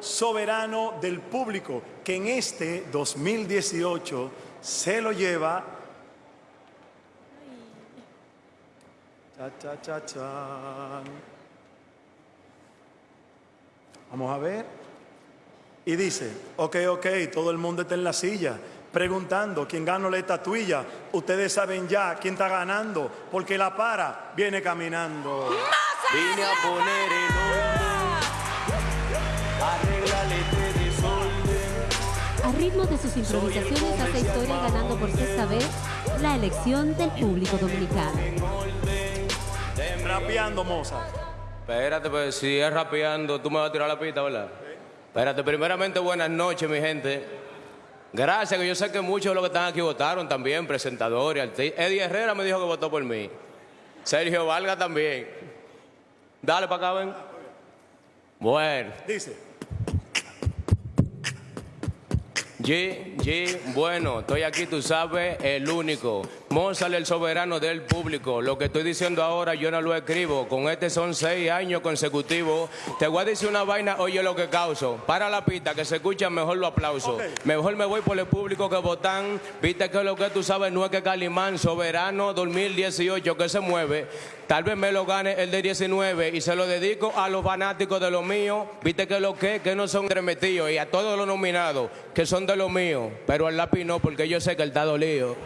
soberano del público, que en este 2018 se lo lleva. Cha, cha, cha, chan. Vamos a ver. Y dice, ok, ok, todo el mundo está en la silla preguntando quién ganó la estatuilla. Ustedes saben ya quién está ganando, porque la para viene caminando. Vine a poner el A ritmo de sus improvisaciones hace historia ganando por sexta vez la elección del público dominicano. Rapeando, Mozart. Espérate, pues si es rapeando, tú me vas a tirar la pista, ¿verdad? Espérate, primeramente buenas noches, mi gente. Gracias, que yo sé que muchos de los que están aquí votaron también, presentadores. arti- Eddie Herrera me dijo que votó por mí. Sergio Valga también. Dale para acá, ven. Bueno, Dice, G, G, bueno, estoy aquí, tú sabes, el único. Mozart, el soberano del público. Lo que estoy diciendo ahora yo no lo escribo. Con este son seis años consecutivos. Te voy a decir una vaina, oye lo que causo. Para la pista, que se escucha mejor los aplausos. Ok. Mejor me voy por el público que votan. Viste que lo que tú sabes no es que Calimán, soberano 2018, que se mueve. Tal vez me lo gane el de 19 y se lo dedico a los fanáticos de lo mío. Viste que lo que, que no son entremetidos y a todos los nominados que son de lo mío. Pero al lápiz no, porque yo sé que él está dolido.